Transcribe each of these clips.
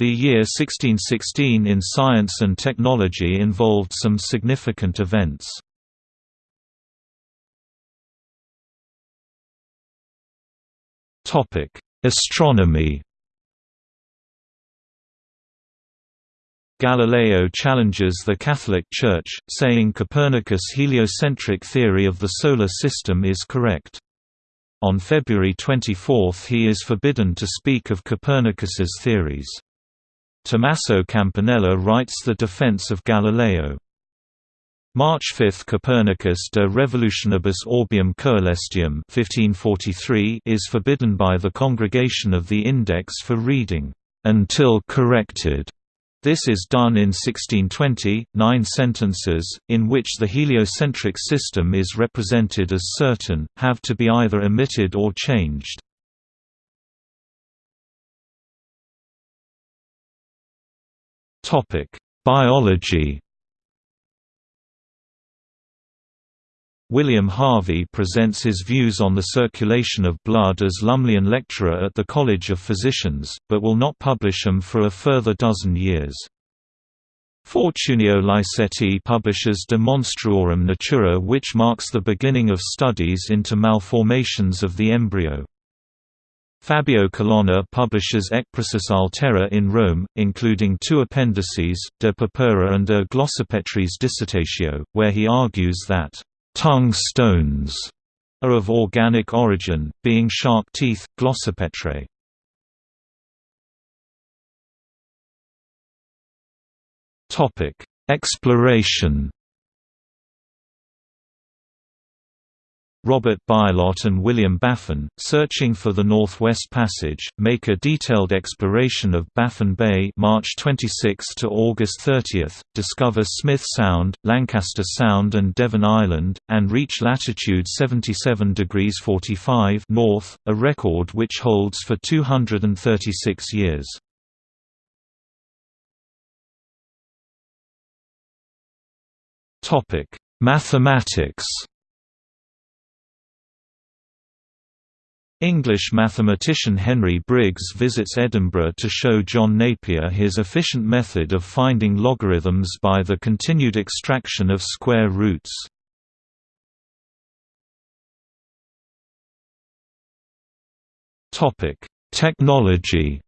The year 1616 in science and technology involved some significant events. Astronomy Galileo challenges the Catholic Church, saying Copernicus' heliocentric theory of the Solar System is correct. On February 24 he is forbidden to speak of Copernicus's theories. Tommaso Campanella writes the defense of Galileo. March 5 Copernicus de Revolutionibus Orbium Coelestium 1543 is forbidden by the Congregation of the Index for reading, "...until corrected." This is done in 1620, nine sentences, in which the heliocentric system is represented as certain, have to be either omitted or changed. Biology William Harvey presents his views on the circulation of blood as Lumleian lecturer at the College of Physicians, but will not publish them for a further dozen years. Fortunio Liceti publishes De Monstruorum Natura which marks the beginning of studies into malformations of the embryo. Fabio Colonna publishes Ecprosis Altera in Rome, including two appendices, De Purpura and De Glossopetris Dissertatio, where he argues that, "...tongue stones," are of organic origin, being shark teeth, glossopetrae. Exploration Robert Bylot and William Baffin, searching for the Northwest Passage, make a detailed exploration of Baffin Bay March 26 to August 30, discover Smith Sound, Lancaster Sound and Devon Island, and reach latitude 77 degrees 45 north, a record which holds for 236 years. Mathematics English mathematician Henry Briggs visits Edinburgh to show John Napier his efficient method of finding logarithms by the continued extraction of square roots. Technology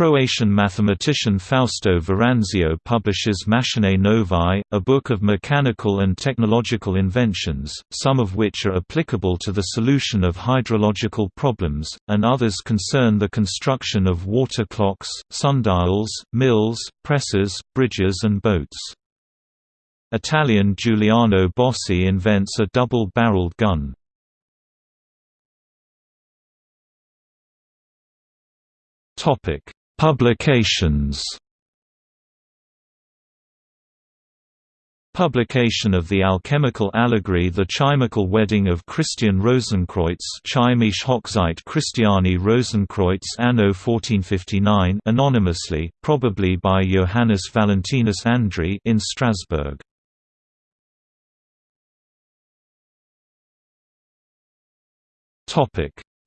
Croatian mathematician Fausto Veranzio publishes Machinae Novae, a book of mechanical and technological inventions, some of which are applicable to the solution of hydrological problems, and others concern the construction of water clocks, sundials, mills, presses, bridges and boats. Italian Giuliano Bossi invents a double-barreled gun. Topic Publications Publication of the alchemical allegory The Chimical Wedding of Christian Rosenkreutz Cheimisch Hochzeit Christiani Rosenkreutz anno 1459 anonymously, probably by Johannes Valentinus Andreae in Strasbourg.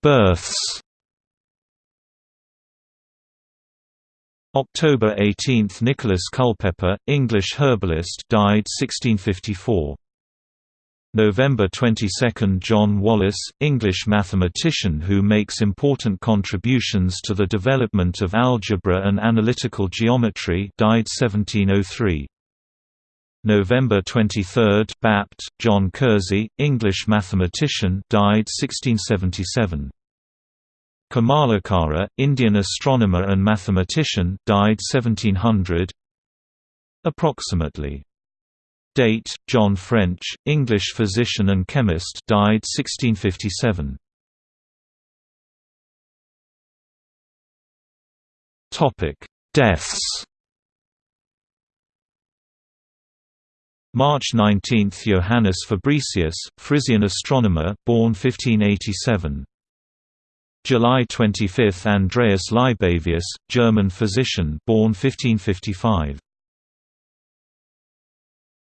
Births October 18 – Nicholas Culpeper, English herbalist died 1654. November 22 – John Wallis, English mathematician who makes important contributions to the development of algebra and analytical geometry died 1703. November 23 – Bapt, John Kersey, English mathematician died 1677. Kamalakara, Indian astronomer and mathematician died 1700 Approximately. Date, John French, English physician and chemist died 1657 Topic: Deaths. March 19 – Johannes Fabricius, Frisian astronomer, born 1587 July 25 – Andreas Libavius, German physician born 1555